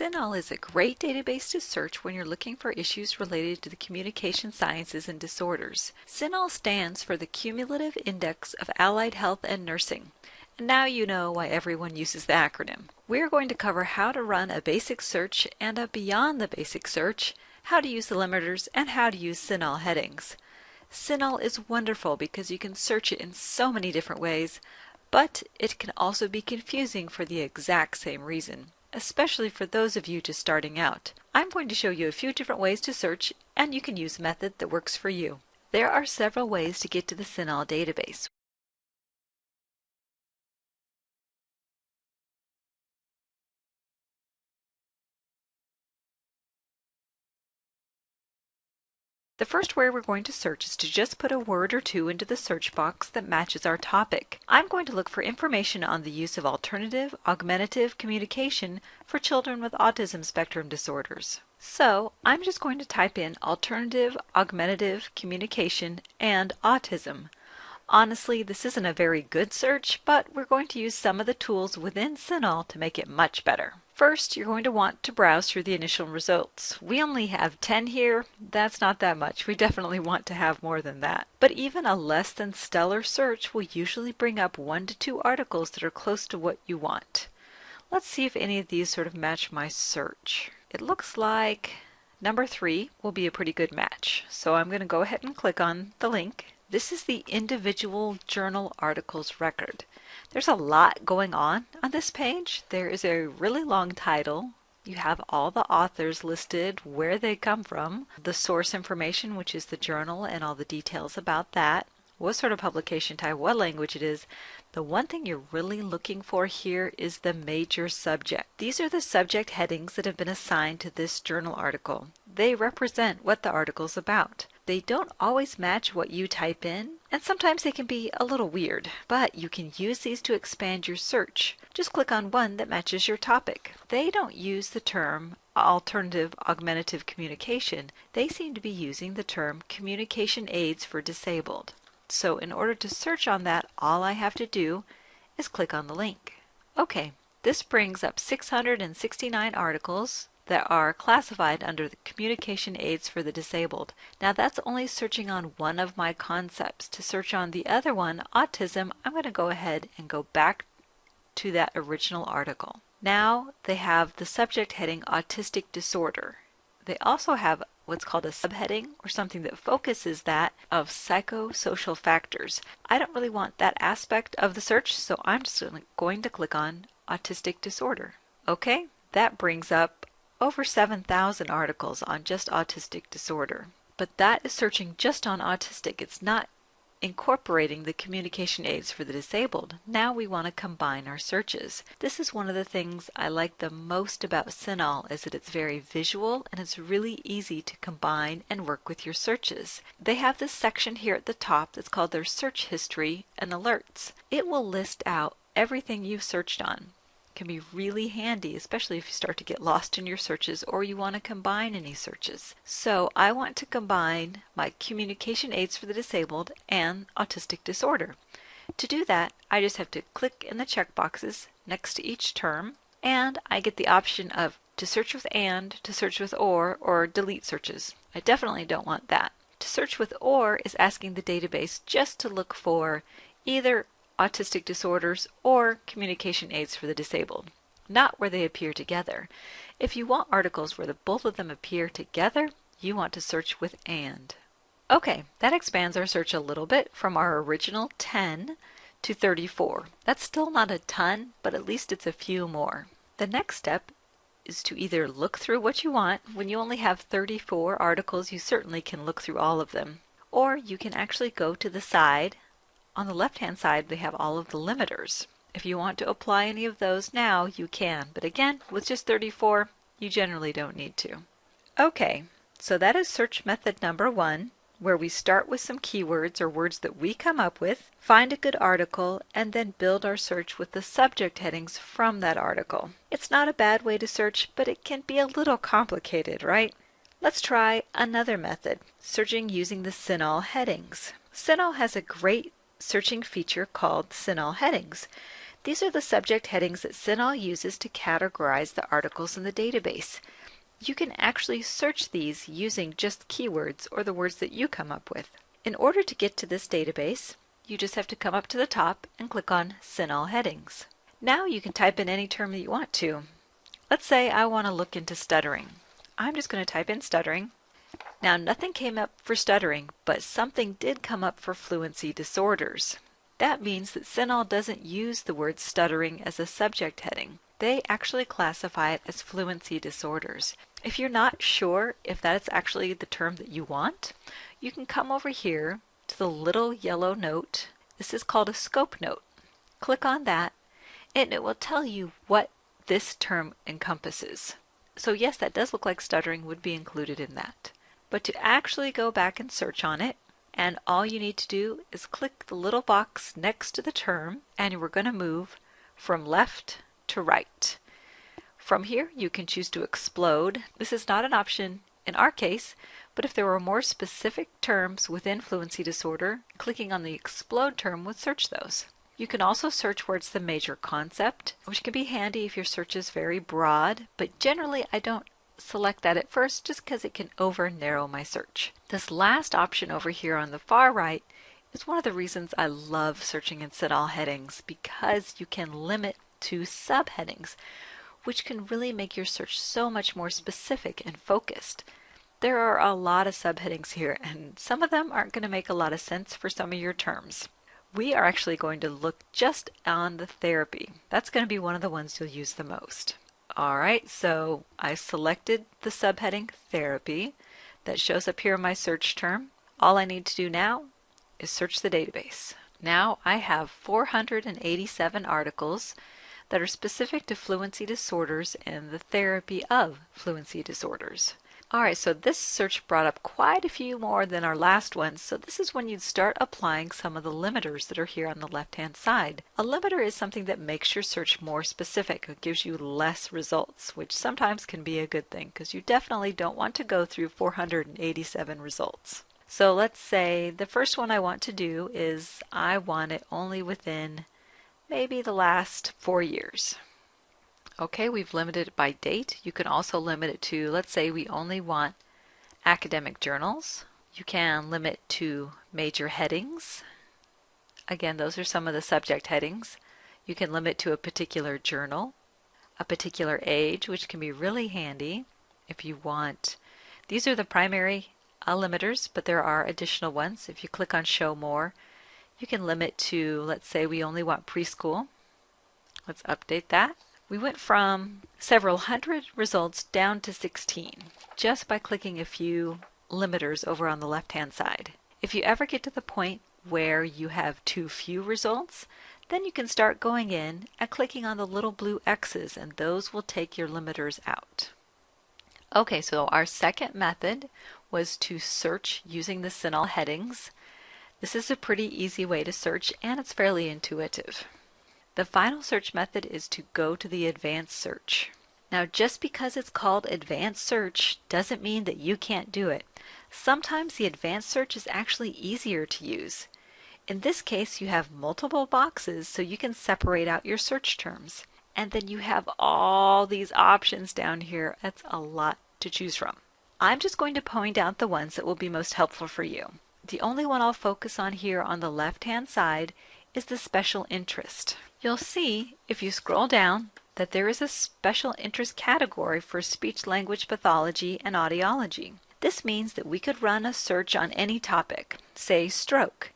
CINAHL is a great database to search when you're looking for issues related to the communication sciences and disorders. CINAHL stands for the Cumulative Index of Allied Health and Nursing. And now you know why everyone uses the acronym. We're going to cover how to run a basic search and a beyond the basic search, how to use the limiters, and how to use CINAHL headings. CINAHL is wonderful because you can search it in so many different ways, but it can also be confusing for the exact same reason especially for those of you just starting out. I'm going to show you a few different ways to search and you can use a method that works for you. There are several ways to get to the CINAHL database. The first way we're going to search is to just put a word or two into the search box that matches our topic. I'm going to look for information on the use of alternative augmentative communication for children with autism spectrum disorders. So I'm just going to type in alternative augmentative communication and autism. Honestly, this isn't a very good search, but we're going to use some of the tools within CINAHL to make it much better. First, you're going to want to browse through the initial results. We only have 10 here. That's not that much. We definitely want to have more than that. But even a less than stellar search will usually bring up one to two articles that are close to what you want. Let's see if any of these sort of match my search. It looks like number three will be a pretty good match. So I'm going to go ahead and click on the link this is the individual journal articles record. There's a lot going on on this page. There is a really long title. You have all the authors listed, where they come from, the source information, which is the journal, and all the details about that, what sort of publication type, what language it is. The one thing you're really looking for here is the major subject. These are the subject headings that have been assigned to this journal article. They represent what the article is about. They don't always match what you type in, and sometimes they can be a little weird, but you can use these to expand your search. Just click on one that matches your topic. They don't use the term alternative augmentative communication. They seem to be using the term communication aids for disabled. So in order to search on that, all I have to do is click on the link. Okay, this brings up 669 articles that are classified under the communication aids for the disabled. Now that's only searching on one of my concepts. To search on the other one, autism, I'm going to go ahead and go back to that original article. Now they have the subject heading autistic disorder. They also have what's called a subheading or something that focuses that of psychosocial factors. I don't really want that aspect of the search, so I'm just going to click on autistic disorder. Okay, that brings up over 7,000 articles on just autistic disorder. But that is searching just on autistic. It's not incorporating the communication aids for the disabled. Now we want to combine our searches. This is one of the things I like the most about CINAHL is that it's very visual and it's really easy to combine and work with your searches. They have this section here at the top that's called their search history and alerts. It will list out everything you've searched on can be really handy, especially if you start to get lost in your searches or you want to combine any searches. So I want to combine my communication aids for the disabled and autistic disorder. To do that, I just have to click in the checkboxes next to each term and I get the option of to search with and, to search with or, or delete searches. I definitely don't want that. To search with or is asking the database just to look for either autistic disorders, or communication aids for the disabled, not where they appear together. If you want articles where the both of them appear together, you want to search with AND. Okay, that expands our search a little bit from our original 10 to 34. That's still not a ton, but at least it's a few more. The next step is to either look through what you want. When you only have 34 articles, you certainly can look through all of them. Or you can actually go to the side on the left-hand side, we have all of the limiters. If you want to apply any of those now, you can. But again, with just 34, you generally don't need to. Okay, so that is search method number one, where we start with some keywords or words that we come up with, find a good article, and then build our search with the subject headings from that article. It's not a bad way to search, but it can be a little complicated, right? Let's try another method, searching using the CINAHL headings. CINAHL has a great searching feature called CINAHL headings. These are the subject headings that CINAHL uses to categorize the articles in the database. You can actually search these using just keywords or the words that you come up with. In order to get to this database, you just have to come up to the top and click on CINAHL Headings. Now you can type in any term that you want to. Let's say I want to look into stuttering. I'm just going to type in stuttering. Now nothing came up for stuttering, but something did come up for fluency disorders. That means that CINAHL doesn't use the word stuttering as a subject heading. They actually classify it as fluency disorders. If you're not sure if that's actually the term that you want, you can come over here to the little yellow note. This is called a scope note. Click on that and it will tell you what this term encompasses. So yes, that does look like stuttering would be included in that. But to actually go back and search on it, and all you need to do is click the little box next to the term and we're going to move from left to right. From here you can choose to explode. This is not an option in our case, but if there were more specific terms within fluency disorder, clicking on the explode term would search those. You can also search where it's the major concept, which can be handy if your search is very broad, but generally I don't select that at first just because it can over narrow my search. This last option over here on the far right is one of the reasons I love searching in CINAHL headings because you can limit to subheadings, which can really make your search so much more specific and focused. There are a lot of subheadings here and some of them aren't going to make a lot of sense for some of your terms we are actually going to look just on the therapy. That's going to be one of the ones you'll use the most. All right, so I selected the subheading therapy that shows up here in my search term. All I need to do now is search the database. Now I have 487 articles that are specific to fluency disorders and the therapy of fluency disorders. Alright, so this search brought up quite a few more than our last one, so this is when you'd start applying some of the limiters that are here on the left-hand side. A limiter is something that makes your search more specific. It gives you less results, which sometimes can be a good thing, because you definitely don't want to go through 487 results. So let's say the first one I want to do is I want it only within maybe the last four years. Okay, we've limited it by date. You can also limit it to, let's say we only want academic journals. You can limit to major headings. Again, those are some of the subject headings. You can limit to a particular journal, a particular age, which can be really handy if you want. These are the primary uh, limiters, but there are additional ones. If you click on Show More, you can limit to, let's say we only want preschool. Let's update that. We went from several hundred results down to 16 just by clicking a few limiters over on the left hand side. If you ever get to the point where you have too few results, then you can start going in and clicking on the little blue X's and those will take your limiters out. Okay, so our second method was to search using the CINAHL headings. This is a pretty easy way to search and it's fairly intuitive. The final search method is to go to the advanced search. Now just because it's called advanced search doesn't mean that you can't do it. Sometimes the advanced search is actually easier to use. In this case you have multiple boxes so you can separate out your search terms. And then you have all these options down here. That's a lot to choose from. I'm just going to point out the ones that will be most helpful for you. The only one I'll focus on here on the left hand side is the special interest. You'll see, if you scroll down, that there is a special interest category for speech language pathology and audiology. This means that we could run a search on any topic, say stroke,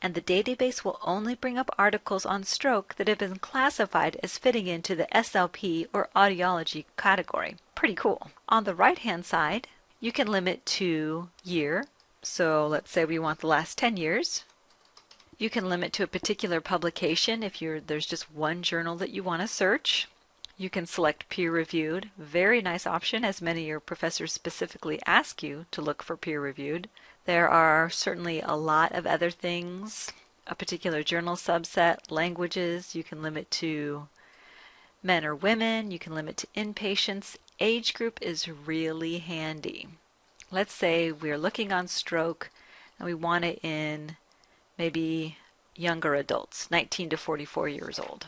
and the database will only bring up articles on stroke that have been classified as fitting into the SLP or audiology category. Pretty cool. On the right hand side, you can limit to year. So let's say we want the last 10 years. You can limit to a particular publication if there's just one journal that you want to search. You can select peer-reviewed. Very nice option as many of your professors specifically ask you to look for peer-reviewed. There are certainly a lot of other things. A particular journal subset, languages, you can limit to men or women, you can limit to inpatients. Age group is really handy. Let's say we're looking on stroke and we want it in maybe younger adults, 19 to 44 years old.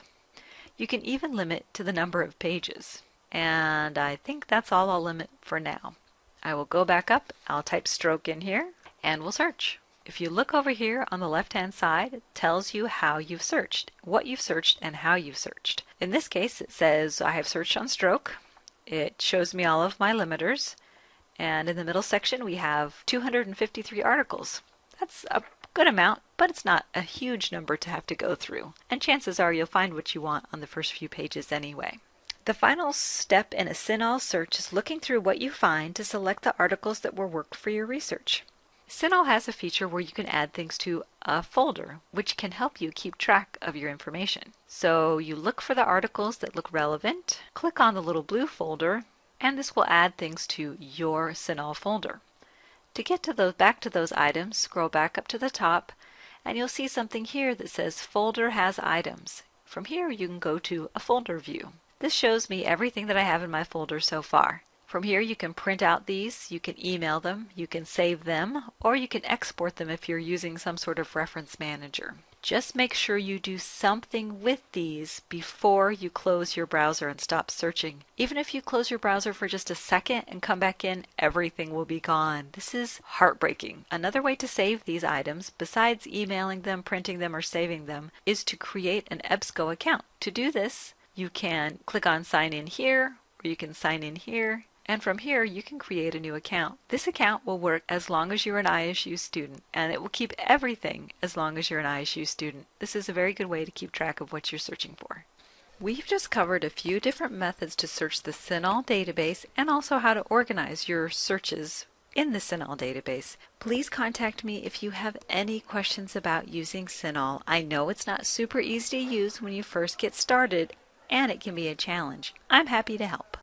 You can even limit to the number of pages. And I think that's all I'll limit for now. I will go back up, I'll type stroke in here, and we'll search. If you look over here on the left hand side, it tells you how you've searched, what you've searched, and how you've searched. In this case, it says I have searched on stroke. It shows me all of my limiters. And in the middle section, we have 253 articles. That's a good amount, but it's not a huge number to have to go through. And chances are you'll find what you want on the first few pages anyway. The final step in a CINAHL search is looking through what you find to select the articles that will work for your research. CINAHL has a feature where you can add things to a folder, which can help you keep track of your information. So you look for the articles that look relevant, click on the little blue folder, and this will add things to your CINAHL folder. To get to those, back to those items, scroll back up to the top, and you'll see something here that says Folder has items. From here you can go to a folder view. This shows me everything that I have in my folder so far. From here you can print out these, you can email them, you can save them, or you can export them if you're using some sort of reference manager. Just make sure you do something with these before you close your browser and stop searching. Even if you close your browser for just a second and come back in, everything will be gone. This is heartbreaking. Another way to save these items, besides emailing them, printing them, or saving them, is to create an EBSCO account. To do this, you can click on sign in here, or you can sign in here, and from here you can create a new account. This account will work as long as you're an ISU student and it will keep everything as long as you're an ISU student. This is a very good way to keep track of what you're searching for. We've just covered a few different methods to search the CINAHL database and also how to organize your searches in the CINAHL database. Please contact me if you have any questions about using CINAHL. I know it's not super easy to use when you first get started and it can be a challenge. I'm happy to help.